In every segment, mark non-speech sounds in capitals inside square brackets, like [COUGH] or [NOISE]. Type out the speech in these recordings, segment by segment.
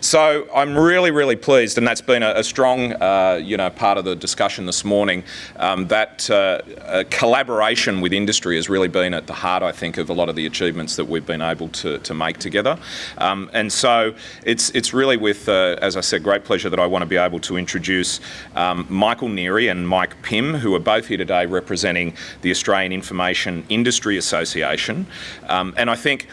So I'm really, really pleased, and that's been a, a strong, uh, you know, part of the discussion this morning. Um, that uh, collaboration with industry has really been at the heart, I think, of a lot of the achievements that we've been able to, to make together. Um, and so it's it's really with, uh, as I said, great pleasure that I want to be able to introduce um, Michael Neary and Mike Pym, who are both here today representing the Australian Information Industry Association. Um, and I think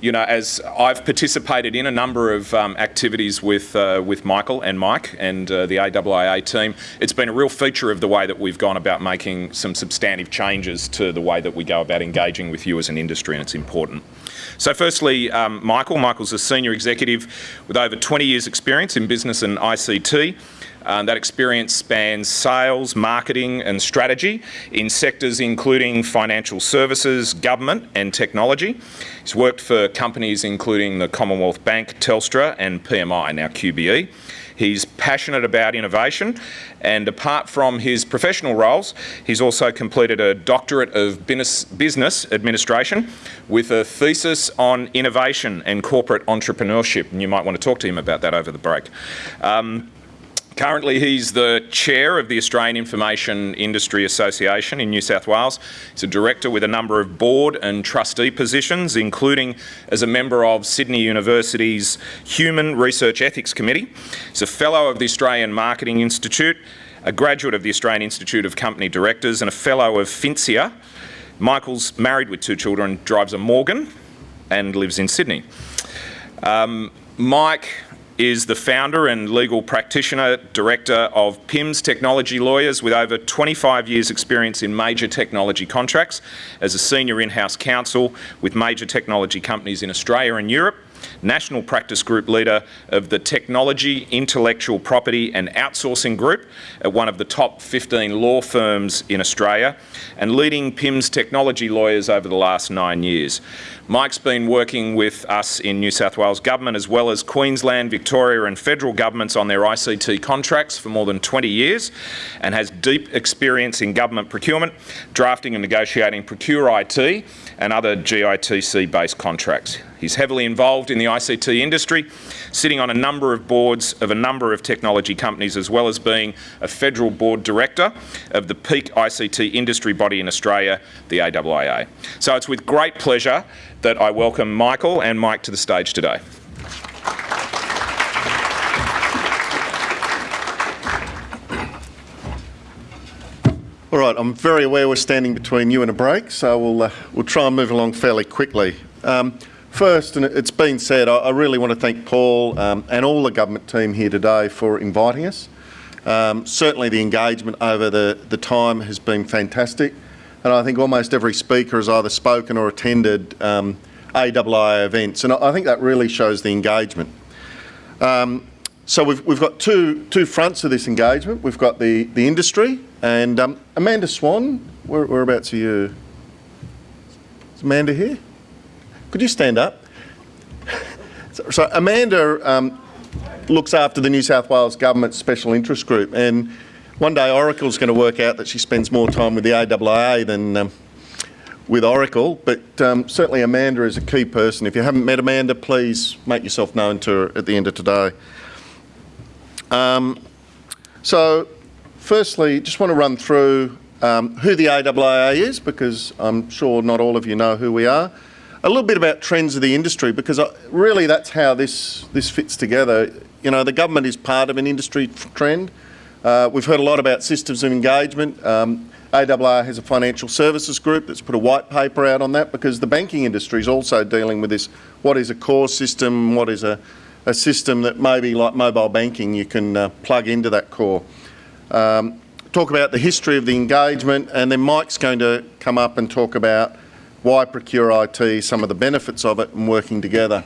you know, as I've participated in a number of um, activities with uh, with Michael and Mike and uh, the AIIA team, it's been a real feature of the way that we've gone about making some substantive changes to the way that we go about engaging with you as an industry, and it's important. So firstly, um, Michael. Michael's a senior executive with over 20 years experience in business and ICT. Uh, that experience spans sales, marketing and strategy in sectors including financial services, government and technology. He's worked for companies including the Commonwealth Bank, Telstra and PMI, now QBE. He's passionate about innovation and apart from his professional roles, he's also completed a doctorate of business administration with a thesis on innovation and corporate entrepreneurship. And you might want to talk to him about that over the break. Um, Currently, he's the chair of the Australian Information Industry Association in New South Wales. He's a director with a number of board and trustee positions, including as a member of Sydney University's Human Research Ethics Committee. He's a fellow of the Australian Marketing Institute, a graduate of the Australian Institute of Company Directors, and a fellow of FINSIA. Michael's married with two children, drives a Morgan, and lives in Sydney. Um, Mike is the founder and legal practitioner director of Pym's Technology Lawyers with over 25 years experience in major technology contracts as a senior in-house counsel with major technology companies in Australia and Europe National Practice Group leader of the Technology, Intellectual Property and Outsourcing Group at one of the top 15 law firms in Australia, and leading Pym's technology lawyers over the last nine years. Mike's been working with us in New South Wales Government as well as Queensland, Victoria and federal governments on their ICT contracts for more than 20 years and has deep experience in government procurement, drafting and negotiating Procure IT and other GITC-based contracts. He's heavily involved in the ICT industry, sitting on a number of boards of a number of technology companies, as well as being a federal board director of the peak ICT industry body in Australia, the AIIA. So it's with great pleasure that I welcome Michael and Mike to the stage today. All right, I'm very aware we're standing between you and a break, so we'll, uh, we'll try and move along fairly quickly. Um, first, and it's been said, I, really want to thank Paul um, and all the government team here today for inviting us. Um, certainly the engagement over the, the time has been fantastic, and I think almost every speaker has either spoken or attended um, events, and I, I think that really shows the engagement. Um, so we've, we've got two, two fronts of this engagement. We've got the, the industry, and um, Amanda Swan, where, whereabouts are you? Is Amanda here? Could you stand up? so, [LAUGHS] so, Amanda um, looks after the New South Wales Government Special Interest Group, and one day Oracle's going to work out that she spends more time with the AIIA than um, with Oracle, but um, certainly Amanda is a key person. If you haven't met Amanda, please make yourself known to her at the end of today. Um, so firstly, just want to run through um, who the AIIA is, because I'm sure not all of you know who we are. A little bit about trends of the industry, because uh, really that's how this, this fits together. You know, the government is part of an industry trend. Uh, we've heard a lot about systems of engagement. Um, AIIA has a financial services group that's put a white paper out on that because the banking industry is also dealing with this. What is a core system? What is a a system that maybe like mobile banking you can uh, plug into that core. Um, talk about the history of the engagement and then Mike's going to come up and talk about why Procure IT, some of the benefits of it and working together.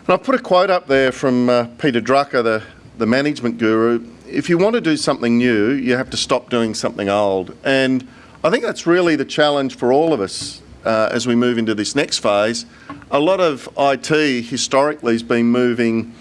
And I've put a quote up there from uh, Peter Drucker, the, the management guru. If you want to do something new, you have to stop doing something old. And I think that's really the challenge for all of us uh, as we move into this next phase. A lot of IT historically has been moving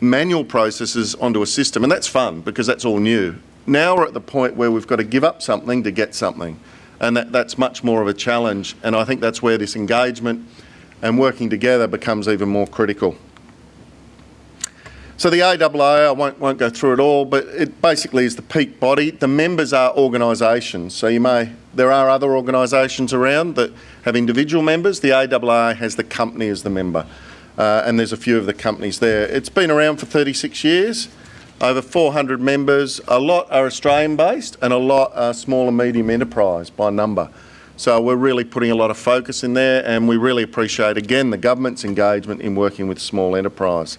manual processes onto a system, and that's fun because that's all new. Now we're at the point where we've got to give up something to get something, and that, that's much more of a challenge. And I think that's where this engagement and working together becomes even more critical. So the AIIA, I won't, won't go through it all, but it basically is the peak body. The members are organisations. So you may, there are other organisations around that have individual members. The AIIA has the company as the member. Uh, and there's a few of the companies there. It's been around for 36 years, over 400 members. A lot are Australian based and a lot are small and medium enterprise by number. So we're really putting a lot of focus in there and we really appreciate again the government's engagement in working with small enterprise.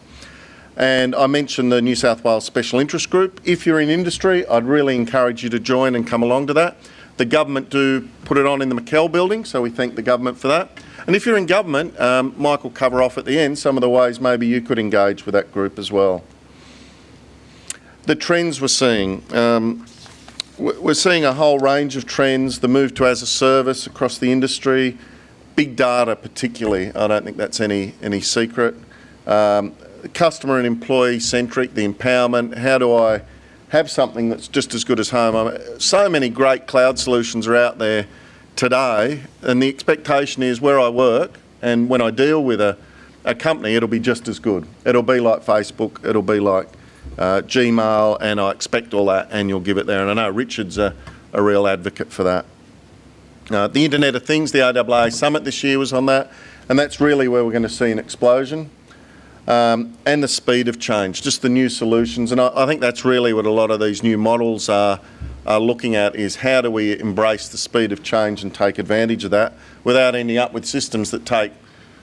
And I mentioned the New South Wales Special Interest Group. If you're in industry, I'd really encourage you to join and come along to that. The government do put it on in the McKell building, so we thank the government for that. And if you're in government, um, Mike will cover off at the end some of the ways maybe you could engage with that group as well. The trends we're seeing. Um, we're seeing a whole range of trends, the move to as a service across the industry, big data particularly, I don't think that's any, any secret. Um, customer and employee centric, the empowerment, how do I have something that's just as good as home? I so many great cloud solutions are out there today and the expectation is where I work and when I deal with a, a company it'll be just as good. It'll be like Facebook, it'll be like uh, Gmail and I expect all that and you'll give it there and I know Richard's a, a real advocate for that. Uh, the Internet of Things, the AIIA Summit this year was on that and that's really where we're going to see an explosion um, and the speed of change, just the new solutions. And I, I, think that's really what a lot of these new models are, are looking at is how do we embrace the speed of change and take advantage of that without ending up with systems that take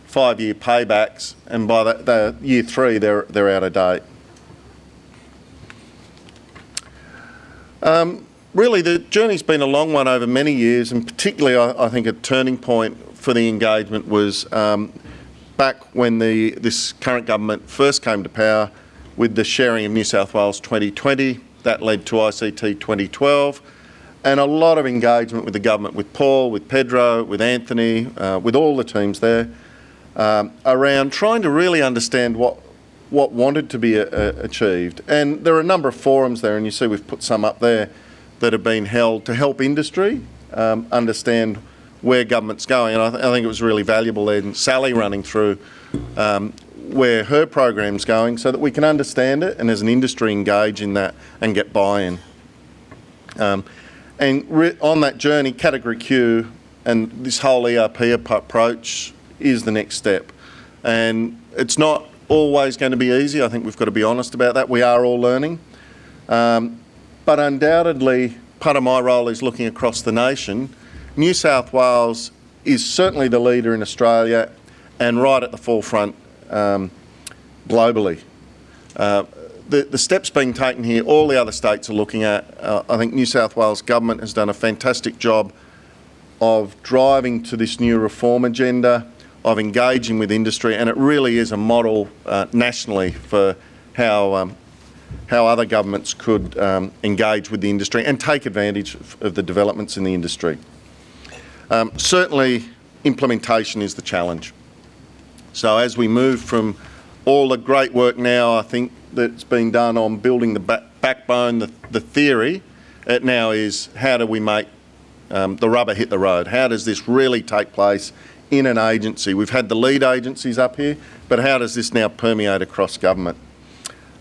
five-year paybacks and by the, the year three they're, they're out of date. Um, really the journey's been a long one over many years and particularly I, I think a turning point for the engagement was um, back when the, this current government first came to power with the sharing of New South Wales 2020. That led to ICT 2012 and a lot of engagement with the government, with Paul, with Pedro, with Anthony, uh, with all the teams there, um, around trying to really understand what what wanted to be a, a achieved. And there are a number of forums there, and you see we've put some up there that have been held to help industry um, understand where government's going. And I, th I, think it was really valuable then Sally running through um, where her program's going so that we can understand it and as an industry engage in that and get buy-in. Um, and on that journey, Category Q and this whole ERP approach is the next step. And it's not always going to be easy. I think we've got to be honest about that. We are all learning. Um, but undoubtedly, part of my role is looking across the nation New South Wales is certainly the leader in Australia and right at the forefront um, globally. Uh, the, the, steps being taken here, all the other states are looking at. Uh, I think New South Wales government has done a fantastic job of driving to this new reform agenda, of engaging with industry, and it really is a model uh, nationally for how um, how other governments could um, engage with the industry and take advantage of, the developments in the industry. Um, certainly implementation is the challenge. So as we move from all the great work now I think that's been done on building the back backbone, the, the, theory, it now is how do we make um, the rubber hit the road? How does this really take place in an agency? We've had the lead agencies up here, but how does this now permeate across government?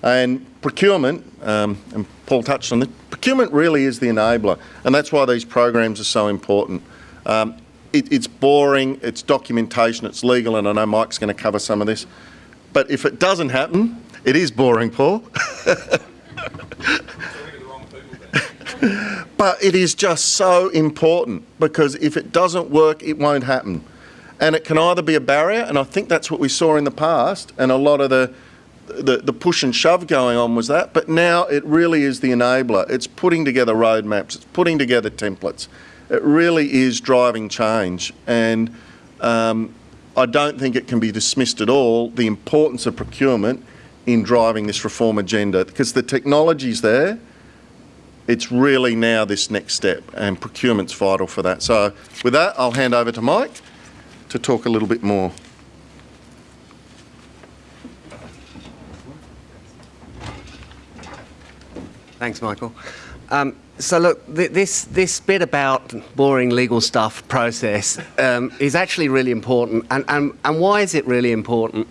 And procurement, um, and Paul touched on this, procurement really is the enabler, and that's why these programs are so important. Um, it, it's boring, it's documentation, it's legal, and I know Mike's going to cover some of this. But if it doesn't happen, it is boring, Paul. [LAUGHS] but it is just so important because if it doesn't work, it won't happen. And it can either be a barrier, and I think that's what we saw in the past, and a lot of the, the, the, push and shove going on was that, but now it really is the enabler. It's putting together roadmaps, it's putting together templates, it really is driving change. And um, I don't think it can be dismissed at all, the importance of procurement in driving this reform agenda because the technology's there. It's really now this next step and procurement's vital for that. So with that, I'll hand over to Mike to talk a little bit more. Thanks, Michael. Um, so look, th this this bit about boring legal stuff process um, is actually really important, and, and and why is it really important?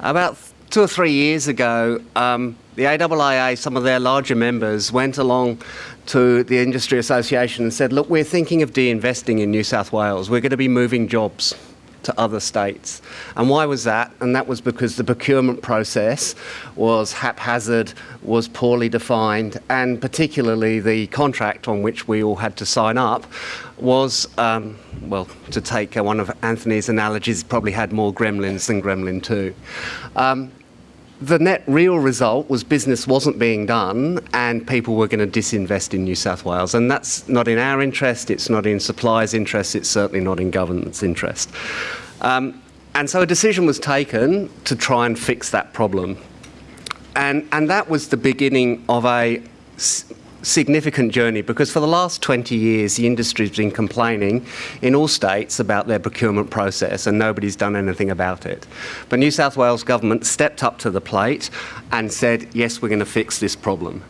About two or three years ago, um, the AIIA, some of their larger members, went along to the Industry Association and said, look, we're thinking of de-investing in New South Wales. We're going to be moving jobs to other states. And why was that? And that was because the procurement process was haphazard, was poorly defined, and particularly the contract on which we all had to sign up was, um, well, to take one of Anthony's analogies, probably had more gremlins than Gremlin 2. Um, the net real result was business wasn't being done and people were going to disinvest in New South Wales. And that's not in our interest, it's not in suppliers' interest, it's certainly not in government's interest. Um, and so a decision was taken to try and fix that problem. And, and that was the beginning of a significant journey because for the last 20 years the industry's been complaining in all states about their procurement process and nobody's done anything about it. But New South Wales government stepped up to the plate and said, yes, we're going to fix this problem.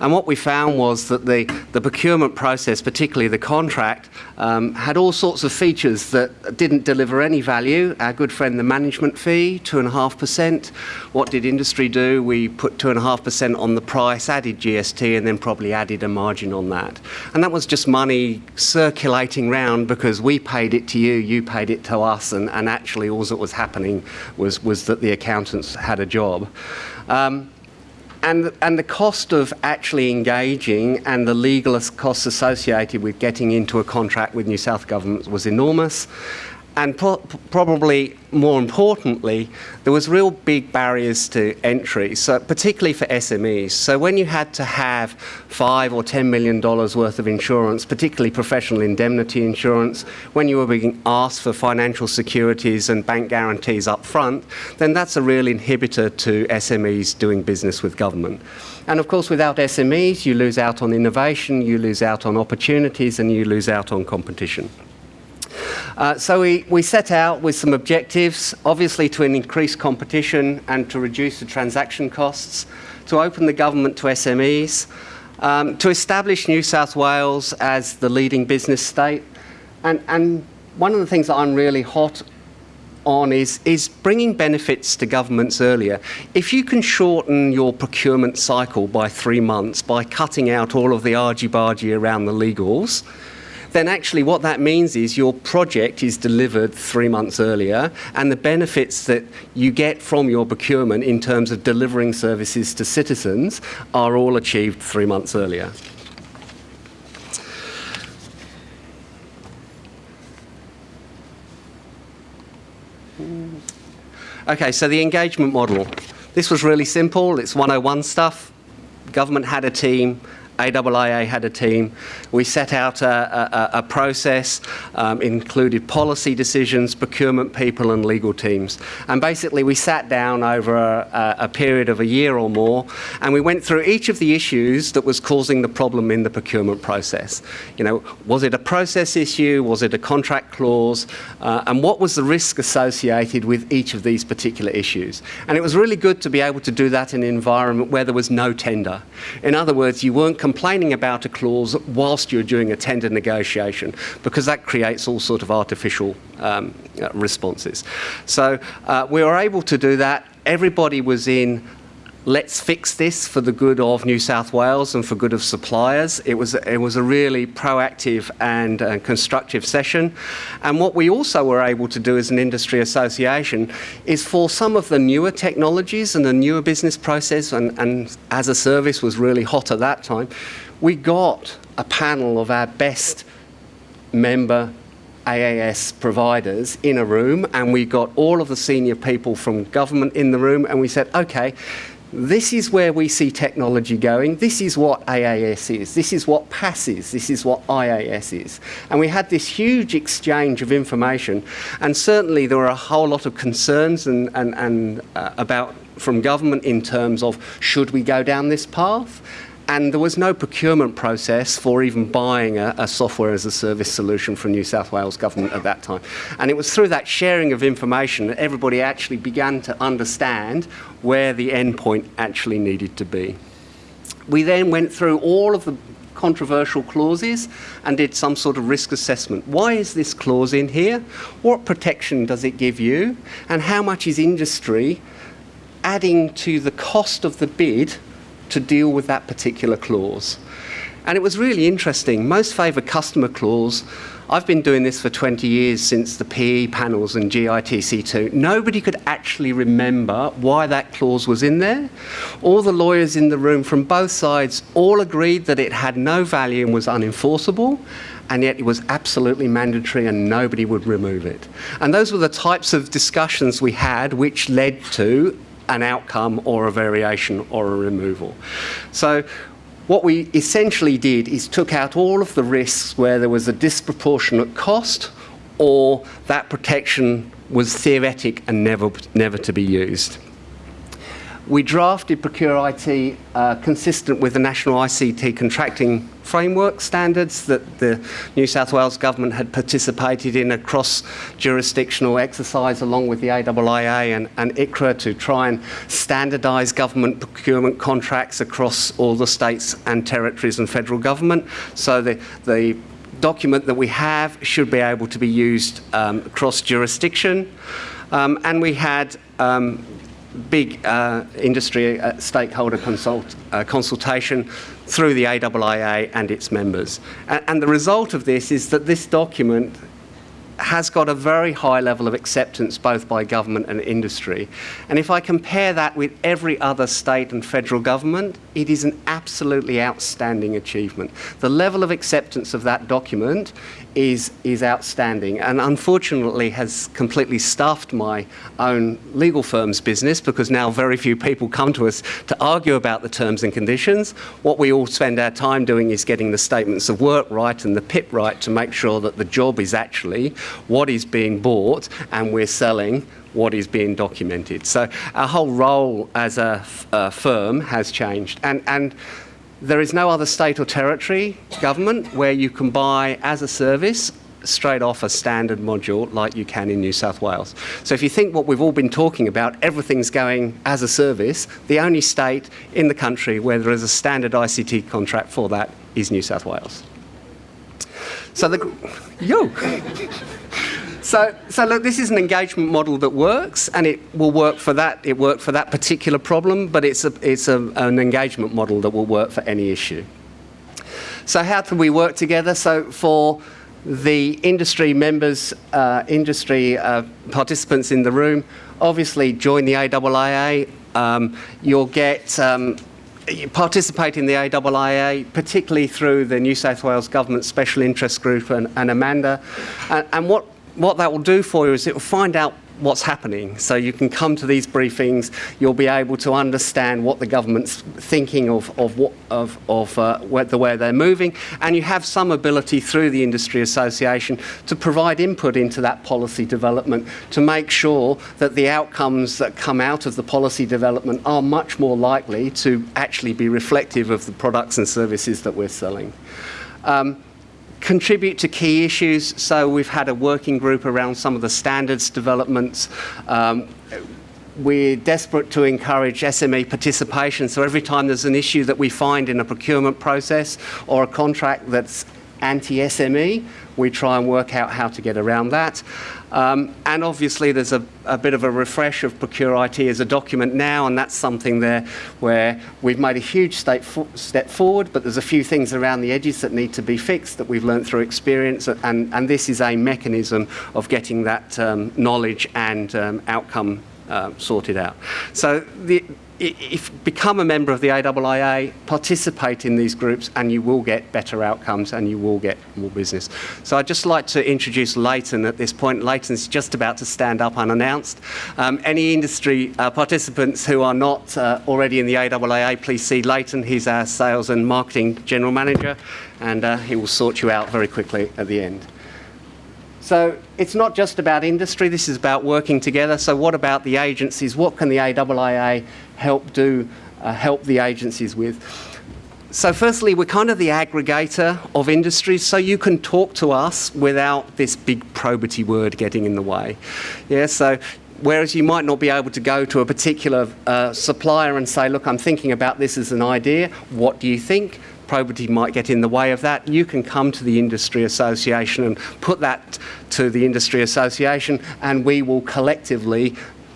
And what we found was that the, the procurement process, particularly the contract, um, had all sorts of features that didn't deliver any value. Our good friend, the management fee, 2.5%. What did industry do? We put 2.5% on the price, added GST, and then probably added a margin on that. And that was just money circulating round because we paid it to you, you paid it to us, and, and actually all that was happening was, was that the accountants had a job. Um, and, and the cost of actually engaging and the legal costs associated with getting into a contract with New South Government was enormous. And pro probably more importantly, there was real big barriers to entry, so particularly for SMEs. So when you had to have five or ten million dollars worth of insurance, particularly professional indemnity insurance, when you were being asked for financial securities and bank guarantees up front, then that's a real inhibitor to SMEs doing business with government. And of course, without SMEs, you lose out on innovation, you lose out on opportunities, and you lose out on competition. Uh, so we, we set out with some objectives, obviously to increase competition and to reduce the transaction costs, to open the government to SMEs, um, to establish New South Wales as the leading business state. And, and one of the things that I'm really hot on is, is bringing benefits to governments earlier. If you can shorten your procurement cycle by three months by cutting out all of the argy-bargy around the legals, then actually what that means is your project is delivered three months earlier and the benefits that you get from your procurement in terms of delivering services to citizens are all achieved three months earlier. Okay, so the engagement model. This was really simple. It's 101 stuff. Government had a team, AIIA had a team. We set out a, a, a process, um, included policy decisions, procurement people and legal teams. And basically we sat down over a, a period of a year or more and we went through each of the issues that was causing the problem in the procurement process. You know, was it a process issue? Was it a contract clause? Uh, and what was the risk associated with each of these particular issues? And it was really good to be able to do that in an environment where there was no tender. In other words, you weren't complaining about a clause whilst you're doing a tender negotiation because that creates all sort of artificial um, uh, responses. So uh, we were able to do that. Everybody was in let's fix this for the good of New South Wales and for good of suppliers. It was, it was a really proactive and uh, constructive session. And what we also were able to do as an industry association is for some of the newer technologies and the newer business process, and, and as a service was really hot at that time, we got a panel of our best member AAS providers in a room and we got all of the senior people from government in the room and we said, okay, this is where we see technology going. This is what AAS is. This is what PaaS is. This is what IaaS is. And we had this huge exchange of information. And certainly there were a whole lot of concerns and, and, and uh, about from government in terms of should we go down this path? And there was no procurement process for even buying a, a, software as a service solution from New South Wales government at that time. And it was through that sharing of information that everybody actually began to understand where the endpoint actually needed to be. We then went through all of the controversial clauses and did some sort of risk assessment. Why is this clause in here? What protection does it give you? And how much is industry adding to the cost of the bid to deal with that particular clause. And it was really interesting. Most favoured customer clause, I've been doing this for 20 years since the PE panels and GITC2. Nobody could actually remember why that clause was in there. All the lawyers in the room from both sides all agreed that it had no value and was unenforceable and yet it was absolutely mandatory and nobody would remove it. And those were the types of discussions we had which led to an outcome or a variation or a removal. So what we essentially did is took out all of the risks where there was a disproportionate cost or that protection was theoretic and never, never to be used. We drafted Procure IT uh, consistent with the National ICT Contracting Framework standards that the New South Wales Government had participated in a cross-jurisdictional exercise along with the AIIA and, and ICRA to try and standardise government procurement contracts across all the states and territories and federal government. So the, the document that we have should be able to be used um, across jurisdiction. Um, and we had um, big uh, industry uh, stakeholder consult, uh, consultation through the AIIA and its members. And, and the result of this is that this document has got a very high level of acceptance both by government and industry. And if I compare that with every other state and federal government, it is an absolutely outstanding achievement. The level of acceptance of that document is, is outstanding and unfortunately has completely stuffed my own legal firm's business because now very few people come to us to argue about the terms and conditions. What we all spend our time doing is getting the statements of work right and the PIP right to make sure that the job is actually what is being bought and we're selling what is being documented. So our whole role as a, a firm has changed. And, and there is no other state or territory government where you can buy as a service straight off a standard module like you can in New South Wales. So if you think what we've all been talking about, everything's going as a service, the only state in the country where there is a standard ICT contract for that is New South Wales. So the, yo! [LAUGHS] So, so look, this is an engagement model that works, and it will work for that. It worked for that particular problem, but it's a, it's a, an engagement model that will work for any issue. So, how can we work together? So, for the industry members, uh, industry uh, participants in the room, obviously join the AIIA. Um, you'll get um, you participate in the AIIA, particularly through the New South Wales Government Special Interest Group and, and Amanda. And, and what what that will do for you is it will find out what's happening. So you can come to these briefings, you'll be able to understand what the government's thinking of, of, what, of, of uh, where, the way they're moving, and you have some ability through the industry association to provide input into that policy development to make sure that the outcomes that come out of the policy development are much more likely to actually be reflective of the products and services that we're selling. Um, contribute to key issues. So we've had a working group around some of the standards developments. Um, we're desperate to encourage SME participation. So every time there's an issue that we find in a procurement process or a contract that's anti-SME, we try and work out how to get around that. Um, and obviously there's a, a, bit of a refresh of Procure IT as a document now, and that's something there where we've made a huge step, step forward, but there's a few things around the edges that need to be fixed that we've learned through experience, and, and this is a mechanism of getting that um, knowledge and um, outcome uh, sorted out. So the, if become a member of the AIIA, participate in these groups, and you will get better outcomes and you will get more business. So I'd just like to introduce Leighton at this point. Leighton's just about to stand up unannounced. Um, any industry uh, participants who are not uh, already in the AIIA, please see Leighton. He's our sales and marketing general manager, and uh, he will sort you out very quickly at the end. So it's not just about industry, this is about working together. So what about the agencies? What can the AIIA help do, uh, help the agencies with? So firstly, we're kind of the aggregator of industries, so you can talk to us without this big probity word getting in the way. Yeah, so whereas you might not be able to go to a particular uh, supplier and say, look, I'm thinking about this as an idea, what do you think? probity might get in the way of that, you can come to the industry association and put that to the industry association and we will collectively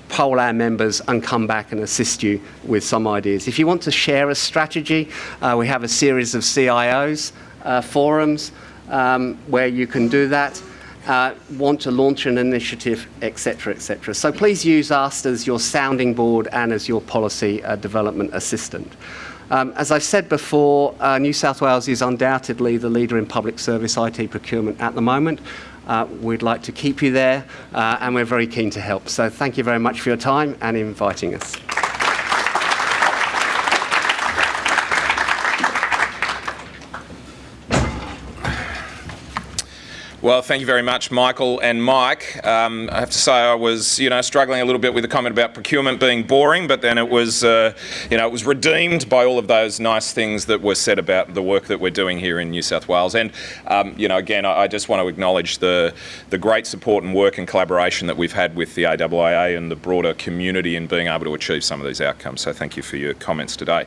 poll our members and come back and assist you with some ideas. If you want to share a strategy, uh, we have a series of CIOs uh, forums um, where you can do that. Uh, want to launch an initiative, etc., etc. So please use us as your sounding board and as your policy uh, development assistant. Um, as I've said before, uh, New South Wales is undoubtedly the leader in public service IT procurement at the moment. Uh, we'd like to keep you there uh, and we're very keen to help. So thank you very much for your time and inviting us. Well, thank you very much, Michael and Mike. Um, I have to say I was, you know, struggling a little bit with the comment about procurement being boring, but then it was, uh, you know, it was redeemed by all of those nice things that were said about the work that we're doing here in New South Wales. And, um, you know, again, I, I, just want to acknowledge the, the great support and work and collaboration that we've had with the AIIA and the broader community in being able to achieve some of these outcomes. So thank you for your comments today.